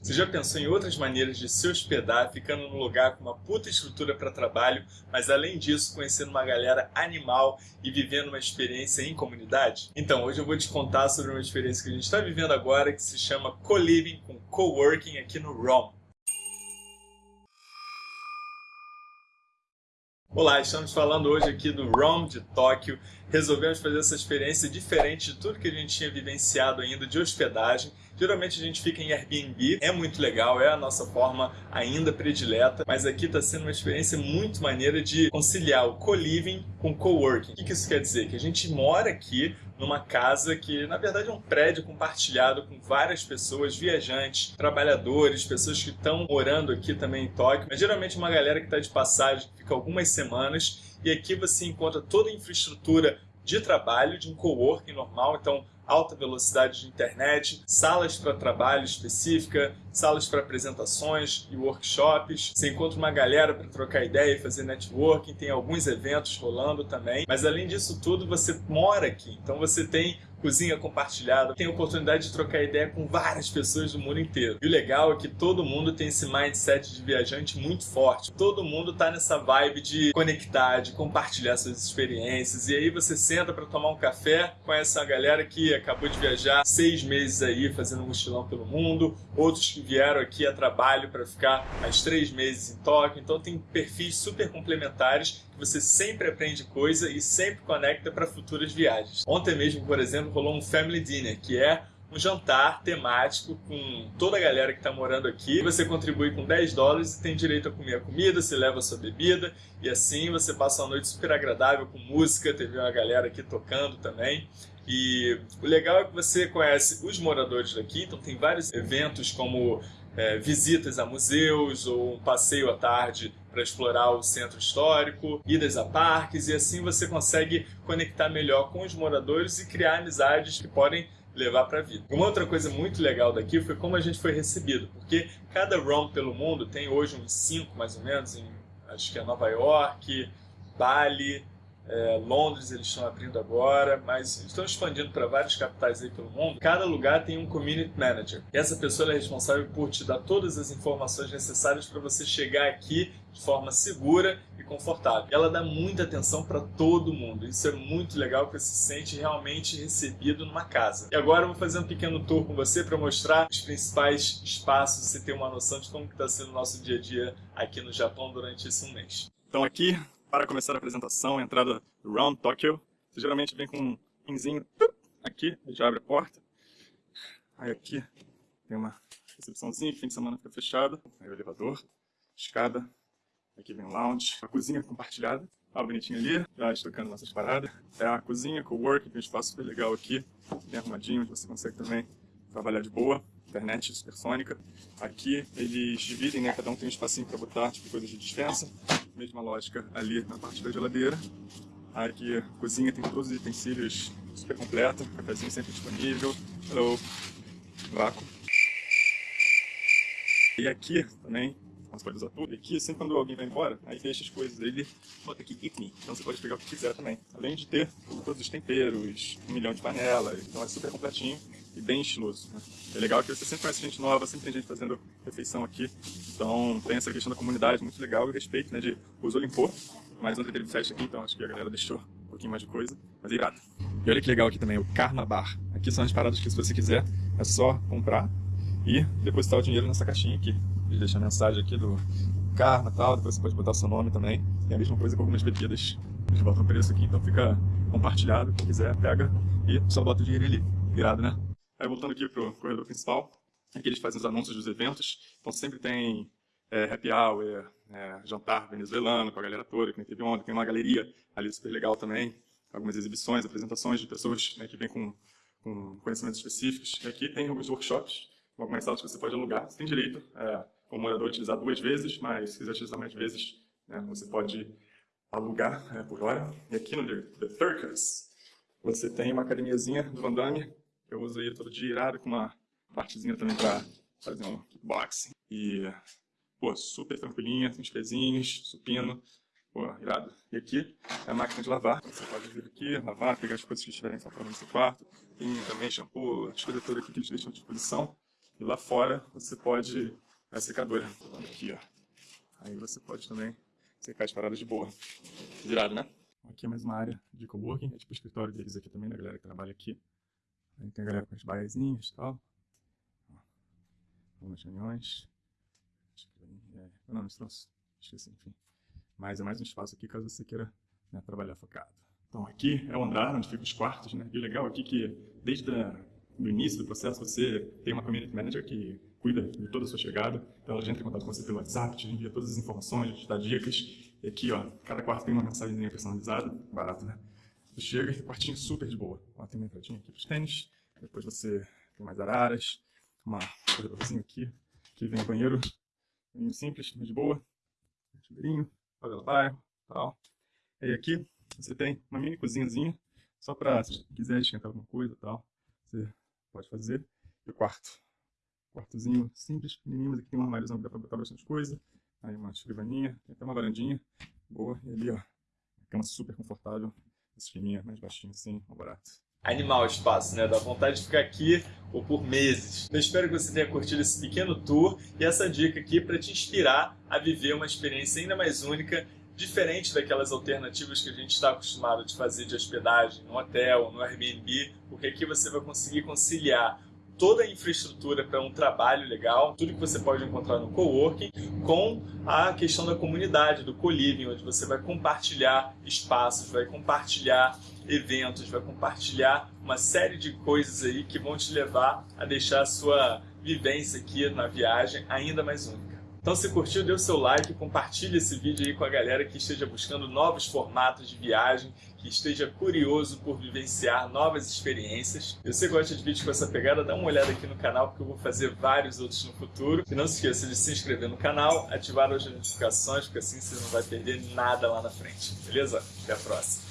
Você já pensou em outras maneiras de se hospedar, ficando num lugar com uma puta estrutura para trabalho, mas além disso conhecendo uma galera animal e vivendo uma experiência em comunidade? Então, hoje eu vou te contar sobre uma experiência que a gente está vivendo agora que se chama co-living com coworking aqui no ROM. Olá, estamos falando hoje aqui do ROM de Tóquio. Resolvemos fazer essa experiência diferente de tudo que a gente tinha vivenciado ainda de hospedagem Geralmente a gente fica em Airbnb, é muito legal, é a nossa forma ainda predileta, mas aqui está sendo uma experiência muito maneira de conciliar o co-living com co-working. O que isso quer dizer? Que a gente mora aqui numa casa que, na verdade, é um prédio compartilhado com várias pessoas, viajantes, trabalhadores, pessoas que estão morando aqui também em Tóquio, mas geralmente uma galera que está de passagem, fica algumas semanas, e aqui você encontra toda a infraestrutura de trabalho, de um coworking normal, então alta velocidade de internet, salas para trabalho específica, salas para apresentações e workshops. Você encontra uma galera para trocar ideia e fazer networking, tem alguns eventos rolando também. Mas além disso tudo, você mora aqui, então você tem cozinha compartilhada, tem a oportunidade de trocar ideia com várias pessoas do mundo inteiro. E o legal é que todo mundo tem esse mindset de viajante muito forte. Todo mundo tá nessa vibe de conectar, de compartilhar suas experiências. E aí você senta para tomar um café com essa galera que acabou de viajar seis meses aí fazendo um mochilão pelo mundo, outros que vieram aqui a trabalho para ficar mais três meses em Tóquio. Então tem perfis super complementares que você sempre aprende coisa e sempre conecta para futuras viagens. Ontem mesmo, por exemplo, rolou um Family Dinner, que é um jantar temático com toda a galera que está morando aqui. Você contribui com 10 dólares e tem direito a comer a comida, você leva a sua bebida e assim você passa uma noite super agradável com música, teve uma galera aqui tocando também. E o legal é que você conhece os moradores daqui, então tem vários eventos como é, visitas a museus ou um passeio à tarde para explorar o centro histórico, idas a parques e assim você consegue conectar melhor com os moradores e criar amizades que podem levar para a vida. Uma outra coisa muito legal daqui foi como a gente foi recebido, porque cada ROM pelo mundo tem hoje uns cinco mais ou menos, em, acho que é Nova York, Bali, é, Londres eles estão abrindo agora, mas estão expandindo para várias capitais aí pelo mundo. Cada lugar tem um Community Manager. E essa pessoa é responsável por te dar todas as informações necessárias para você chegar aqui de forma segura e confortável. Ela dá muita atenção para todo mundo. Isso é muito legal, porque você se sente realmente recebido numa casa. E agora eu vou fazer um pequeno tour com você para mostrar os principais espaços, você ter uma noção de como está sendo o nosso dia a dia aqui no Japão durante esse mês. Então aqui para começar a apresentação, a entrada Round Tokyo. Você geralmente vem com um pinzinho aqui, já abre a porta. Aí aqui tem uma recepçãozinha, que fim de semana fica fechada. Aí o elevador, escada, aqui vem o lounge, a cozinha compartilhada. Tá bonitinho ali, já estocando nossas paradas. É a cozinha, co-work, tem um espaço super legal aqui, bem arrumadinho, onde você consegue também trabalhar de boa. Internet supersônica. Aqui eles dividem, né? Cada um tem um espacinho para botar, tipo, coisas de dispensa mesma lógica ali na parte da geladeira. Aqui cozinha tem todos os utensílios super completa, cafezinho sempre disponível. Hello, vácuo. E aqui também, usar tudo. E aqui, sempre quando alguém vai embora, aí deixa as coisas, ele bota aqui Eat Me. Então você pode pegar o que quiser também. Além de ter todos os temperos, um milhão de panelas, então é super completinho e bem estiloso. Né? É legal que você sempre conhece gente nova, sempre tem gente fazendo refeição aqui. Então tem essa questão da comunidade muito legal e respeito, né? De uso limpou, mas ontem teve festa aqui, então acho que a galera deixou um pouquinho mais de coisa, mas é irado. E olha que legal aqui também, o Karma Bar. Aqui são as paradas que se você quiser, é só comprar e depositar o dinheiro nessa caixinha aqui. Eles deixam a mensagem aqui do Karma e tal, depois você pode botar seu nome também. E a mesma coisa com algumas bebidas. Eles botam o preço aqui, então fica compartilhado. Quem quiser, pega e só bota o dinheiro ali. Irado, né? Aí voltando aqui para o corredor principal, aqui eles fazem os anúncios dos eventos, então sempre tem é, happy hour, é, jantar venezuelano com a galera toda, que nem teve ontem, tem uma galeria ali super legal também, algumas exibições, apresentações de pessoas né, que vêm com, com, conhecimentos específicos. E aqui tem alguns workshops, algumas salas que você pode alugar, você tem direito, é, como morador, utilizar duas vezes, mas se quiser utilizar mais vezes, né, você pode alugar é, por hora. E aqui no The Circus, você tem uma academiazinha do Van Damme, eu uso ele todo dia irado, com uma partezinha também para fazer um kickboxing. E, pô, super tranquilinha, tem uns pezinhos, supino, pô, irado. E aqui é a máquina de lavar. Você pode vir aqui, lavar, pegar as coisas que estiverem faltando no seu quarto. Tem também shampoo, as coisas todas aqui que eles deixam à disposição. E lá fora você pode... A secadora. Aqui, ó. Aí você pode também secar as paradas de boa. Virado, né? Aqui é mais uma área de coworking, é tipo o escritório deles aqui também, da galera que trabalha aqui. Aí tem a galera com as baiazinhas e tal. Algumas reuniões. É, não, não, esqueci, enfim. Mas é mais um espaço aqui caso você queira né, trabalhar focado. Então aqui é o andar onde ficam os quartos, né? E o legal aqui é que desde o início do processo você tem uma community manager que cuida de toda a sua chegada. Então ela já entra em contato com você pelo WhatsApp, te envia todas as informações, te dá dicas. E aqui, ó, cada quarto tem uma mensagem personalizada, barato, né? Você chega e quartinho super de boa. Ó, tem uma entradinha aqui para os tênis, depois você tem mais araras, uma corredorzinho aqui, aqui vem o banheiro, banheiro simples, de boa, chuveirinho, favela bairro, tal. E aqui você tem uma mini cozinhazinha, só para se quiser esquentar alguma coisa tal, você pode fazer. E o quarto, quartozinho simples, pequenininho, mas aqui tem um armáriozão que dá para botar bastante coisa. Aí uma escrivaninha, tem até uma varandinha boa. E ali, ó, cama super confortável, esqueminha mais baixinho assim, um barato. Animal o espaço, né? Dá vontade de ficar aqui ou por meses. Eu espero que você tenha curtido esse pequeno tour e essa dica aqui para te inspirar a viver uma experiência ainda mais única diferente daquelas alternativas que a gente está acostumado de fazer de hospedagem no hotel, no Airbnb, porque aqui você vai conseguir conciliar toda a infraestrutura para um trabalho legal, tudo que você pode encontrar no coworking, com a questão da comunidade, do co-living, onde você vai compartilhar espaços, vai compartilhar eventos, vai compartilhar uma série de coisas aí que vão te levar a deixar a sua vivência aqui na viagem ainda mais única. Então se curtiu, dê o seu like, compartilhe esse vídeo aí com a galera que esteja buscando novos formatos de viagem, que esteja curioso por vivenciar novas experiências. Se você gosta de vídeos com essa pegada, dá uma olhada aqui no canal, porque eu vou fazer vários outros no futuro. E não se esqueça de se inscrever no canal, ativar as notificações, porque assim você não vai perder nada lá na frente. Beleza? Até a próxima!